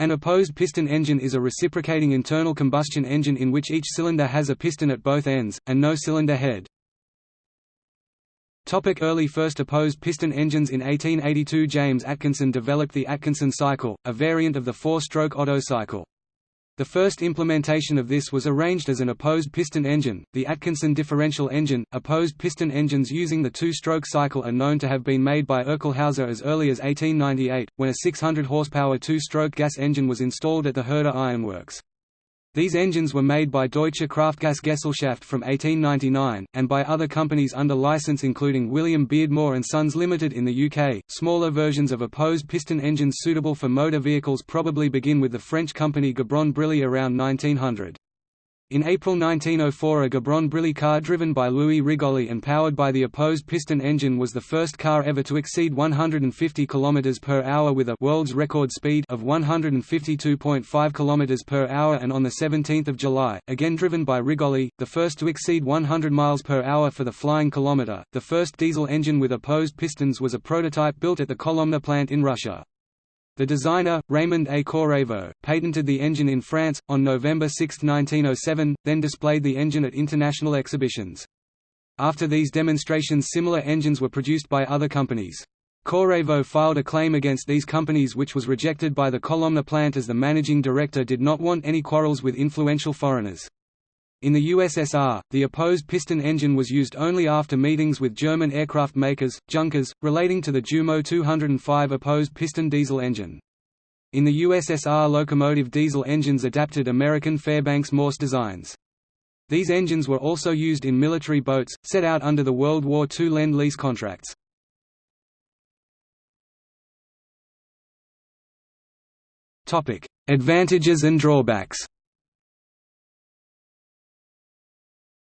An opposed piston engine is a reciprocating internal combustion engine in which each cylinder has a piston at both ends, and no cylinder head. Topic early first opposed piston engines In 1882 James Atkinson developed the Atkinson cycle, a variant of the four-stroke Otto cycle. The first implementation of this was arranged as an opposed piston engine, the Atkinson differential engine. Opposed piston engines using the two-stroke cycle are known to have been made by Oechelhäuser as early as 1898, when a 600 horsepower two-stroke gas engine was installed at the Herder Ironworks. These engines were made by Deutsche Kraftgas-Gesellschaft from 1899, and by other companies under license including William Beardmore and Sons Limited in the UK. Smaller versions of opposed piston engines suitable for motor vehicles probably begin with the French company Gobron-Brillié around 1900. In April 1904 a Gobron-Brillié car driven by Louis Rigolly and powered by the opposed piston engine was the first car ever to exceed 150 km per hour with a world's record speed of 152.5 km per hour and on 17 July, again driven by Rigolly, the first to exceed 100 miles per hour for the flying kilometer. The first diesel engine with opposed pistons was a prototype built at the Kolomna plant in Russia. The designer, Raymond A. Koreyvo, patented the engine in France, on November 6, 1907, then displayed the engine at international exhibitions. After these demonstrations similar engines were produced by other companies. Koreyvo filed a claim against these companies which was rejected by the Kolomna plant as the managing director did not want any quarrels with influential foreigners. In the USSR, the opposed piston engine was used only after meetings with German aircraft makers, Junkers, relating to the Jumo 205 opposed piston diesel engine. In the USSR locomotive diesel engines adapted American Fairbanks Morse designs. These engines were also used in military boats, set out under the World War II Lend-Lease contracts. Advantages and drawbacks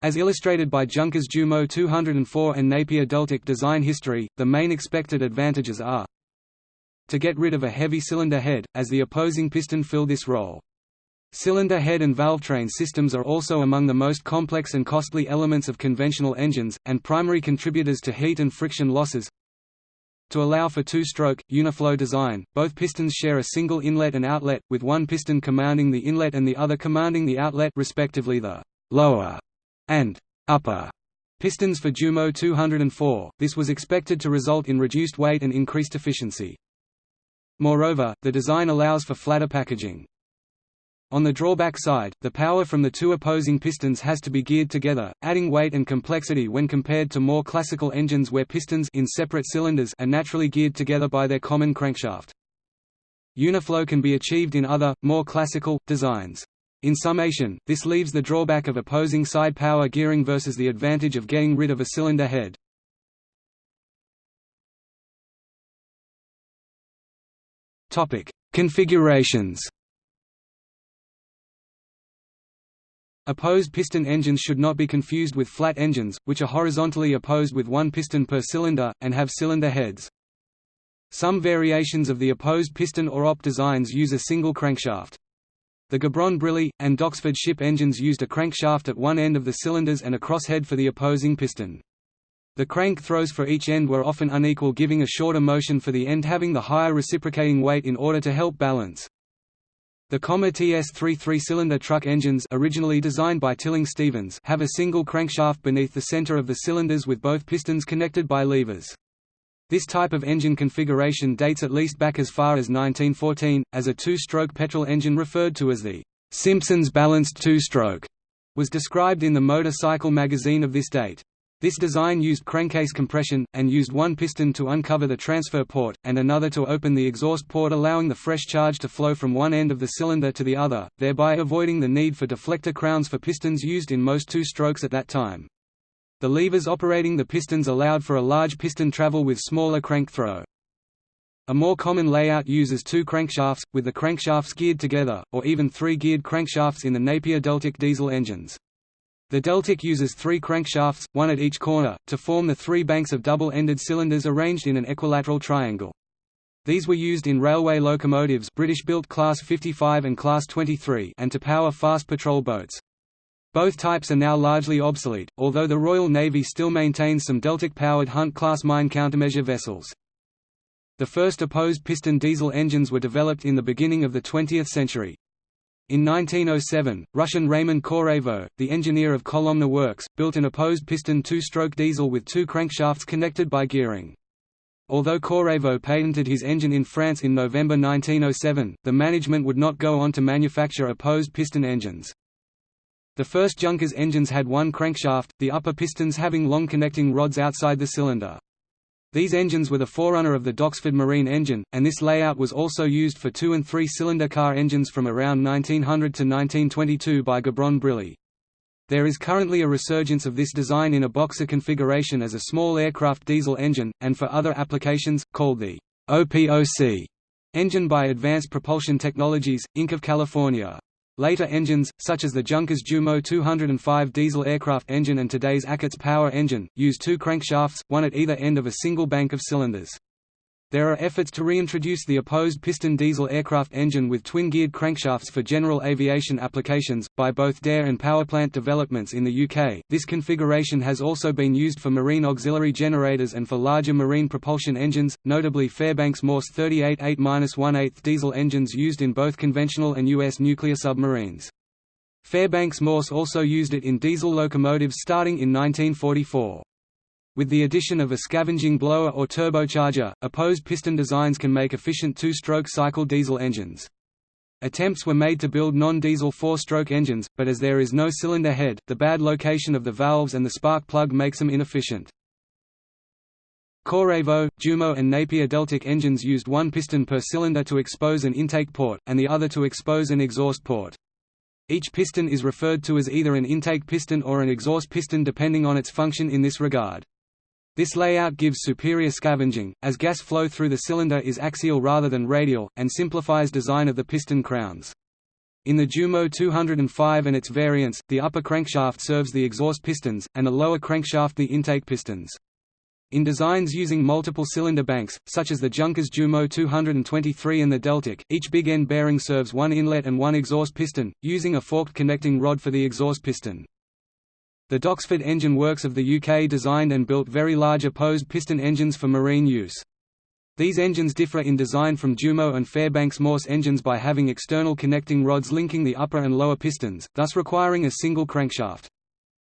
As illustrated by Junkers Jumo 204 and Napier Deltic design history, the main expected advantages are to get rid of a heavy cylinder head, as the opposing piston fill this role. Cylinder head and valvetrain systems are also among the most complex and costly elements of conventional engines, and primary contributors to heat and friction losses. To allow for two-stroke, uniflow design, both pistons share a single inlet and outlet, with one piston commanding the inlet and the other commanding the outlet respectively the lower and upper pistons for Jumo 204. This was expected to result in reduced weight and increased efficiency. Moreover, the design allows for flatter packaging. On the drawback side, the power from the two opposing pistons has to be geared together, adding weight and complexity when compared to more classical engines where pistons in separate cylinders are naturally geared together by their common crankshaft. Uniflow can be achieved in other, more classical, designs. In summation, this leaves the drawback of opposing side power gearing versus the advantage of getting rid of a cylinder head. Topic: Configurations. Opposed piston engines should not be confused with flat engines, which are horizontally opposed with one piston per cylinder, and have cylinder heads. Some variations of the opposed piston or op designs use a single crankshaft. The Gobron-Brillié, and Doxford ship engines used a crankshaft at one end of the cylinders and a crosshead for the opposing piston. The crank throws for each end were often unequal giving a shorter motion for the end having the higher reciprocating weight in order to help balance. The Commer TS3 three-cylinder truck engines originally designed by Tilling-Stevens have a single crankshaft beneath the center of the cylinders with both pistons connected by levers. This type of engine configuration dates at least back as far as 1914, as a two-stroke petrol engine referred to as the Simpson's balanced two-stroke was described in the Motorcycle magazine of this date. This design used crankcase compression, and used one piston to uncover the transfer port, and another to open the exhaust port allowing the fresh charge to flow from one end of the cylinder to the other, thereby avoiding the need for deflector crowns for pistons used in most two-strokes at that time. The levers operating the pistons allowed for a large piston travel with smaller crank throw. A more common layout uses two crankshafts, with the crankshafts geared together, or even three geared crankshafts in the Napier Deltic diesel engines. The Deltic uses three crankshafts, one at each corner, to form the three banks of double-ended cylinders arranged in an equilateral triangle. These were used in railway locomotives British-built Class 55 and Class 23 and to power fast patrol boats. Both types are now largely obsolete, although the Royal Navy still maintains some Deltic-powered Hunt-class mine countermeasure vessels. The first opposed piston diesel engines were developed in the beginning of the 20th century. In 1907, Russian Raymond Koreyvo, the engineer of Kolomna Works, built an opposed piston two-stroke diesel with two crankshafts connected by gearing. Although Koreyvo patented his engine in France in November 1907, the management would not go on to manufacture opposed piston engines. The first Junkers engines had one crankshaft, the upper pistons having long connecting rods outside the cylinder. These engines were the forerunner of the Doxford Marine engine, and this layout was also used for two- and three-cylinder car engines from around 1900 to 1922 by Gobron-Brillié. There is currently a resurgence of this design in a boxer configuration as a small aircraft diesel engine, and for other applications, called the OPOC engine by Advanced Propulsion Technologies, Inc. of California. Later engines, such as the Junkers Jumo 205 diesel aircraft engine and today's Achates power engine, use two crankshafts, one at either end of a single bank of cylinders. There are efforts to reintroduce the opposed piston diesel aircraft engine with twin-geared crankshafts for general aviation applications, by both DARE and Powerplant developments in the UK. This configuration has also been used for marine auxiliary generators and for larger marine propulsion engines, notably Fairbanks Morse 38 8-1/8 diesel engines used in both conventional and US nuclear submarines. Fairbanks Morse also used it in diesel locomotives starting in 1944. With the addition of a scavenging blower or turbocharger, opposed piston designs can make efficient two-stroke cycle diesel engines. Attempts were made to build non-diesel four-stroke engines, but as there is no cylinder head, the bad location of the valves and the spark plug makes them inefficient. Koreyvo, Jumo and Napier Deltic engines used one piston per cylinder to expose an intake port, and the other to expose an exhaust port. Each piston is referred to as either an intake piston or an exhaust piston depending on its function in this regard. This layout gives superior scavenging, as gas flow through the cylinder is axial rather than radial, and simplifies design of the piston crowns. In the Jumo 205 and its variants, the upper crankshaft serves the exhaust pistons, and the lower crankshaft the intake pistons. In designs using multiple cylinder banks, such as the Junkers Jumo 223 and the Deltic, each big end bearing serves one inlet and one exhaust piston, using a forked connecting rod for the exhaust piston. The Doxford Engine Works of the UK designed and built very large opposed piston engines for marine use. These engines differ in design from Jumo and Fairbanks Morse engines by having external connecting rods linking the upper and lower pistons, thus requiring a single crankshaft.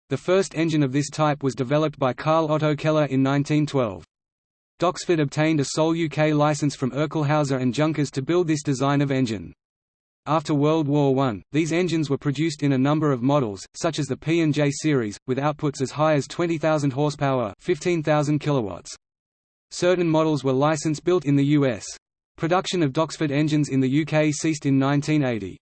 The first engine of this type was developed by Carl Otto Keller in 1912. Doxford obtained a sole UK license from Oechelhäuser and Junkers to build this design of engine. After World War I, these engines were produced in a number of models, such as the P&J series, with outputs as high as 20,000 horsepower 15,000 kilowatts. Certain models were license-built in the US. Production of Doxford engines in the UK ceased in 1980.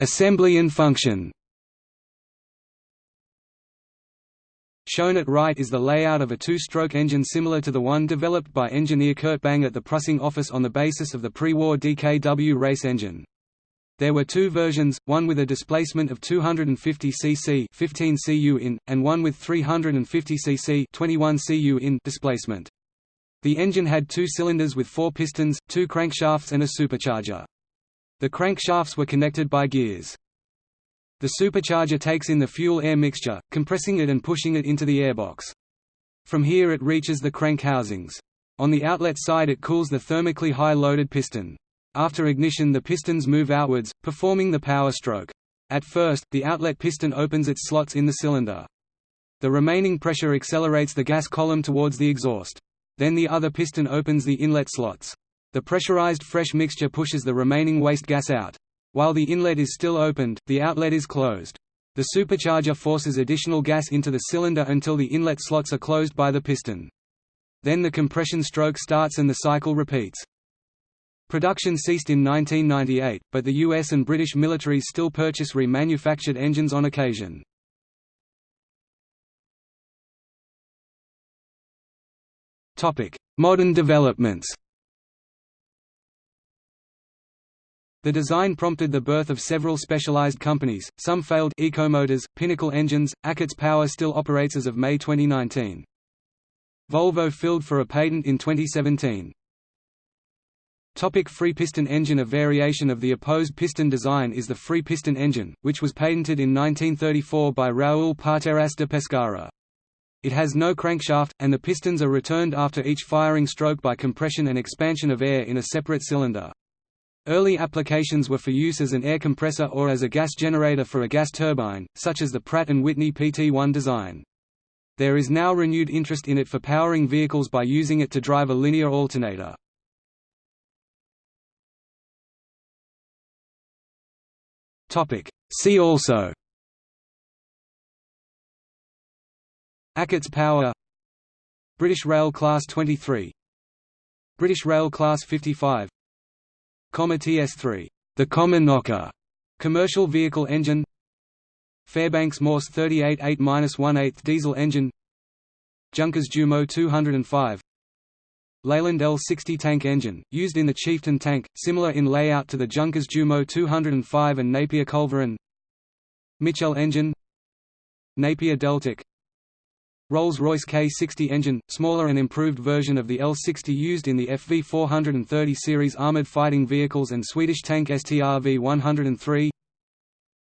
Assembly and function Shown at right is the layout of a two-stroke engine similar to the one developed by engineer Kurt Bang at the Prussing office on the basis of the pre-war DKW race engine. There were two versions, one with a displacement of 250 cc 15 cu in, and one with 350 cc 21 cu in displacement. The engine had two cylinders with four pistons, two crankshafts and a supercharger. The crankshafts were connected by gears. The supercharger takes in the fuel-air mixture, compressing it and pushing it into the airbox. From here it reaches the crank housings. On the outlet side it cools the thermically high-loaded piston. After ignition the pistons move outwards, performing the power stroke. At first, the outlet piston opens its slots in the cylinder. The remaining pressure accelerates the gas column towards the exhaust. Then the other piston opens the inlet slots. The pressurized fresh mixture pushes the remaining waste gas out. While the inlet is still opened, the outlet is closed. The supercharger forces additional gas into the cylinder until the inlet slots are closed by the piston. Then the compression stroke starts and the cycle repeats. Production ceased in 1998, but the US and British militaries still purchase remanufactured engines on occasion. Modern developments The design prompted the birth of several specialized companies, some failed Ecomotors, Pinnacle Engines, Achates Power still operates as of May 2019. Volvo filed for a patent in 2017. Topic free piston engine A variation of the opposed piston design is the free piston engine, which was patented in 1934 by Raúl Pateras de Pescara. It has no crankshaft, and the pistons are returned after each firing stroke by compression and expansion of air in a separate cylinder. Early applications were for use as an air compressor or as a gas generator for a gas turbine, such as the Pratt & Whitney PT-1 design. There is now renewed interest in it for powering vehicles by using it to drive a linear alternator. See also Achates power British Rail Class 23 British Rail Class 55 Commer TS3, the Commer Knocker, commercial vehicle engine Fairbanks Morse 38 8-1/8 diesel engine Junkers Jumo 205 Leyland L60 tank engine, used in the Chieftain tank, similar in layout to the Junkers Jumo 205 and Napier Culverin Mitchell engine Napier Deltic Rolls-Royce K60 engine, smaller and improved version of the L60 used in the FV430 series armored fighting vehicles and Swedish tank STRV-103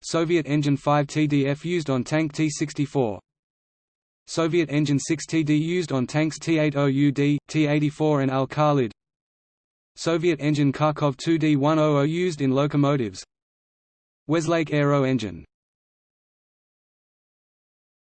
Soviet engine 5 TDF used on tank T-64 Soviet engine 6 TD used on tanks T-80UD, T-84 and Al-Khalid. Soviet engine Kharkov 2D-100 used in locomotives. Weslake Aero engine